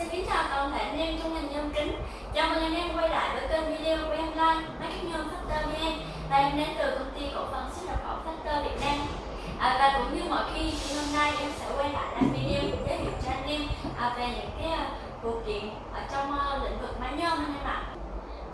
Xin kính chào toàn thể anh em trong ngành nhôm kính. Chào mừng anh em quay lại với kênh video của em lan Máy cắt nhôm Factor VN Và em đến từ công ty cổ phần xuất nhập khẩu Factor Việt Nam. À, Và cũng như mọi khi thì hôm nay em sẽ quay lại làm video giới thiệu cho anh em à, về những cái uh, phụ kiện ở trong uh, lĩnh vực máy nhôm anh em ạ.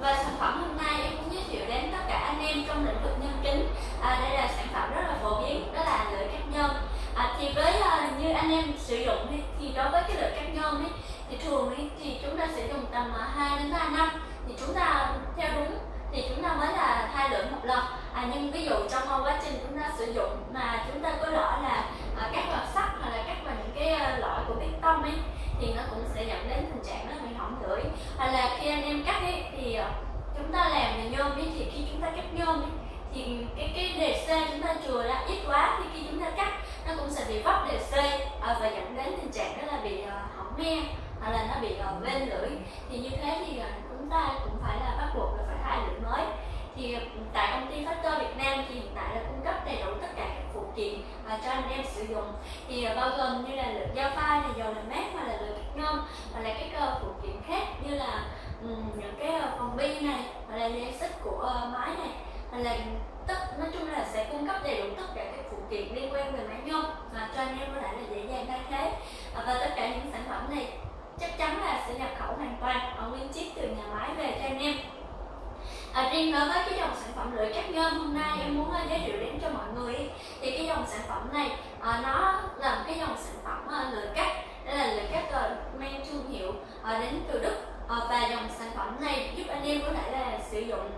Và sản phẩm hôm nay em cũng giới thiệu đến tất cả anh em trong lĩnh vực nhôm kính. À, đây là sản phẩm rất là phổ biến đó là lưỡi cắt nhôm. À, thì với uh, như anh em sử dụng thì, thì đối với cái lưỡi cắt nhôm ấy thì thường ấy, thì chúng ta sẽ dùng tầm à, 2 đến 3 năm. Thì chúng ta theo đúng thì chúng ta mới là thay đổi một lần à, nhưng ví dụ trong quá trình chúng ta sử dụng mà chúng ta có rõ là à, các vào sắt hoặc là cắt vào những cái à, loại của bê tông ấy thì nó cũng sẽ dẫn đến tình trạng nó bị hỏng lưỡi hoặc là khi anh em cắt ấy thì à, chúng ta làm về nhôm ấy thì khi chúng ta cắt nhôm ấy thì cái cái đề c chúng ta chừa ra ít quá thì khi chúng ta cắt nó cũng sẽ bị vấp đề c à, và dẫn đến tình trạng đó là bị uh, hỏng me hoặc là nó bị uh, lên lưỡi thì như thế thì uh, chúng ta cũng phải là bắt buộc là phải thay lưỡi mới thì uh, tại công ty Factor Việt Nam thì hiện tại là cung cấp đầy đủ tất cả các phụ kiện cho anh em sử dụng. Thì à, bao gồm như là lưỡi dao pha này dầu làm mát hoặc là lưỡi ngâm hoặc là các phụ kiện khác như là um, những cái à, phòng bi này hoặc là dây xích của uh, máy này. Hoặc là tất nói chung là sẽ cung cấp đầy đủ tất cả các phụ kiện liên quan về máy nhôm và cho anh em có thể là dễ dàng thay thế. Và tất cả những sản phẩm này chắc chắn là sẽ nhập khẩu hoàn toàn ở nguyên chiếc từ nhà máy về cho anh em. À, riêng đối với cái dòng sản phẩm lưỡi cắt nhôm hôm nay em muốn giới thiệu đến cho mọi người thì dòng sản phẩm này uh, nó là một cái dòng sản phẩm uh, lợi cắt đây là lợi cắt uh, à, mang thương hiệu uh, đến từ Đức. Uh, và dòng sản phẩm này giúp anh em có thể là sử dụng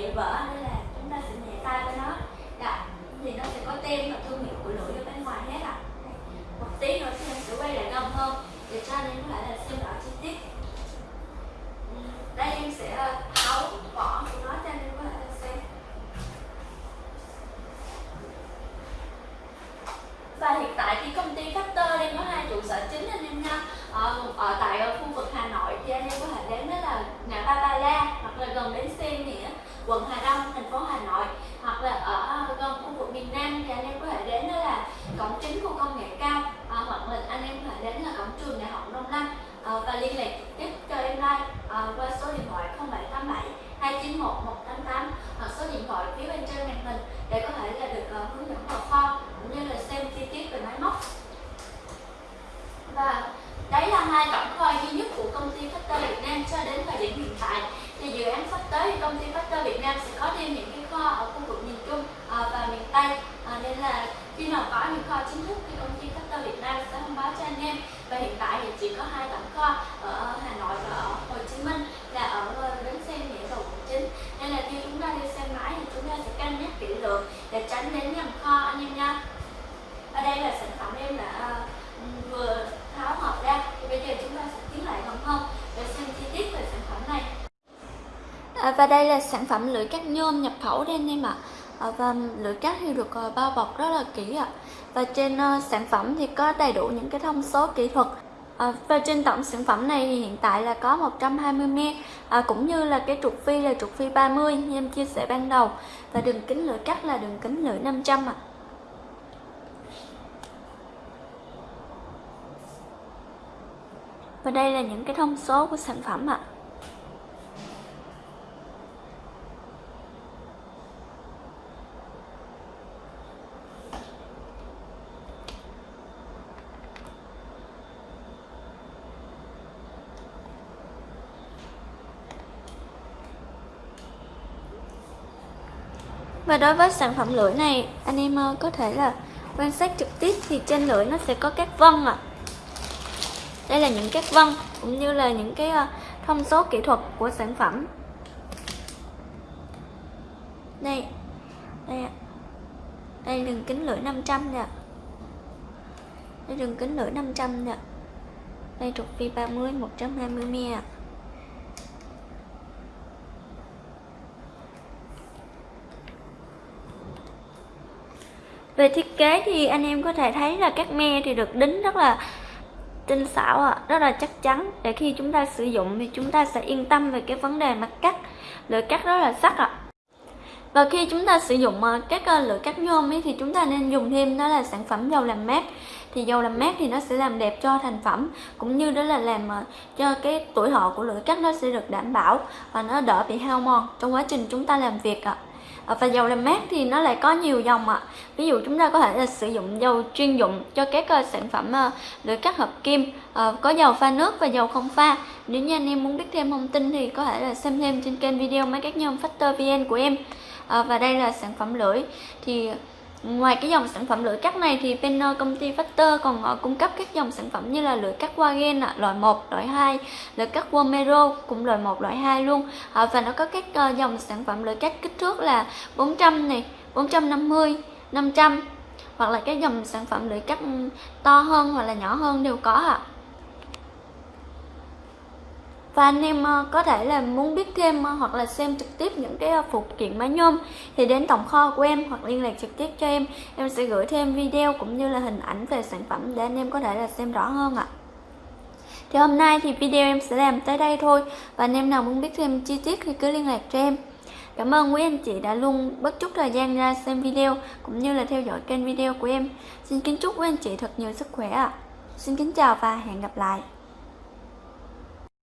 địa vỡ và liên lạc trực tiếp cho em like à, qua số điện thoại 0787 291 188 hoặc số điện thoại phía bên trên màn hình để có thể là được uh, hướng dẫn vào kho cũng như là xem chi tiết về máy móc. Và đấy là hai tổng kho duy nhất của công ty Factor Việt Nam cho đến thời điểm hiện tại. Thì dự án sắp tới công ty Factor Việt Nam sẽ có thêm những cái kho ở khu vực miền Trung à, và miền Tây à, nên là khi nào có những kho chính thức thì công ty Factor Việt Nam sẽ thông báo cho anh em và hiện tại thì chỉ có hai tổng kho ở Hà Nội và ở Hồ Chí Minh là ở bến xe nghĩa cầu quận chín. Nên là khi chúng ta đi xe máy thì chúng ta sẽ cân nhắc kỹ lưỡng để tránh đến nhầm kho anh em nha ở đây là sản phẩm em đã uh, vừa tháo hộp ra. Thì bây giờ chúng ta sẽ tiến lại gần hơn để xem chi tiết về sản phẩm này. À, và đây là sản phẩm lưỡi cắt nhôm nhập khẩu đây anh em ạ. à, Ờ, và lưỡi cắt thì được ờ, bao bọc rất là kỹ ạ và trên ờ, sản phẩm thì có đầy đủ những cái thông số kỹ thuật À, và trên tổng sản phẩm này thì hiện tại là có 120 me à, cũng như là cái trục phi là trục phi 30 như em chia sẻ ban đầu và đường kính lưỡi cắt là đường kính lưỡi 500 ạ. À. và đây là những cái thông số của sản phẩm ạ Và đối với sản phẩm lưỡi này, anh em ờ, có thể là quan sát trực tiếp thì trên lưỡi nó sẽ có các vân ạ. À. Đây là những các vân cũng như là những cái ờ, thông số kỹ thuật của sản phẩm. Đây. Đây ạ. Đây đường kính lưỡi 500 nè. Đây đường kính lưỡi 500 nè. Đây trục phi 30 120 mm. Về thiết kế thì anh em có thể thấy là các me thì được đính rất là tinh xảo ạ, à, rất là chắc chắn để khi chúng ta sử dụng thì chúng ta sẽ yên tâm về cái vấn đề mặt cắt lưỡi cắt rất là sắc ạ à. và khi chúng ta sử dụng ờ, các ờ, lưỡi cắt nhôm ấy thì chúng ta nên dùng thêm đó là sản phẩm dầu làm mát thì dầu làm mát thì nó sẽ làm đẹp cho thành phẩm cũng như đó là làm ờ, cho cái tuổi thọ của lưỡi cắt nó sẽ được đảm bảo và nó đỡ bị hao mòn trong quá trình chúng ta làm việc ạ à. Ờ, và dầu làm mát thì nó lại có nhiều dòng ạ. Ví dụ chúng ta có thể là sử dụng dầu chuyên dụng cho các ờ, sản phẩm ờ, lưỡi cắt hợp kim. Có dầu pha nước và dầu không pha. Nếu như anh em muốn biết thêm thông tin thì có thể là xem thêm trên kênh video máy cắt nhôm Factor VN của em. Và đây là sản phẩm lưỡi. Thì Ngoài cái dòng sản phẩm lưỡi cắt này thì bên ờ, công ty Factor còn ờ, cung cấp các dòng sản phẩm như là lưỡi cắt Wagen loại 1, loại 2, lưỡi cắt Womero cũng loại 1, loại 2 luôn. Ờ, và nó có các dòng sản phẩm lưỡi cắt kích thước là 400 này, 450, 500 hoặc là cái dòng sản phẩm lưỡi cắt ừ, to hơn hoặc là nhỏ hơn đều có ạ. À và anh em ờ, có thể là muốn biết thêm ờ, hoặc là xem trực tiếp những cái ờ, phụ kiện máy nhôm thì đến tổng kho của em hoặc liên lạc trực tiếp cho em em sẽ gửi thêm video cũng như là hình ảnh về sản phẩm để anh em có thể là xem rõ hơn ạ thì hôm nay thì video em sẽ làm tới đây thôi và anh em nào muốn biết thêm chi tiết thì cứ liên lạc cho em Cảm ơn quý anh chị đã luôn bất chút thời gian ra xem video cũng như là theo dõi kênh video của em. Xin kính chúc quý anh chị thật nhiều sức khỏe ạ. À. Xin kính chào và hẹn gặp lại.